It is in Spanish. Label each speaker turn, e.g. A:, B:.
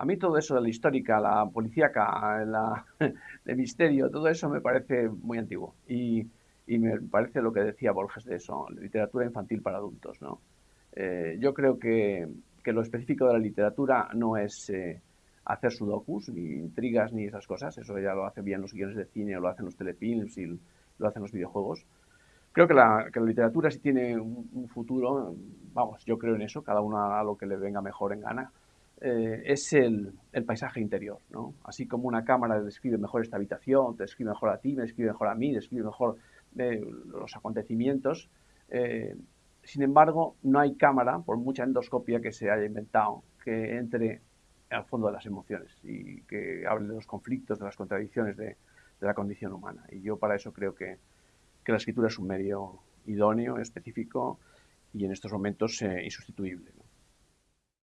A: A mí todo eso de la histórica, la policíaca, la, de misterio, todo eso me parece muy antiguo. Y, me parece lo que decía Borges de eso, literatura infantil para adultos. ¿no? Eh, yo creo que, que, lo específico de la literatura no es eh, hacer sudokus, ni intrigas, ni esas cosas. Eso ya lo hacen bien los guiones de cine, o lo hacen los telefilms y lo hacen los videojuegos. Creo que la, literatura sí tiene un, futuro, vamos, yo creo en eso, cada uno a lo que le venga mejor en gana. Eh, es el, paisaje interior, ¿no? Así como una cámara describe mejor esta habitación, te describe mejor a ti, me describe mejor a mí, describe mejor eh, los acontecimientos. Eh, sin embargo, no hay cámara, por mucha endoscopia que se haya inventado, que entre al fondo de las emociones y que hable de los conflictos, de las contradicciones de, la condición humana. Y yo para eso creo que, la escritura es un medio idóneo, específico y en estos momentos insustituible.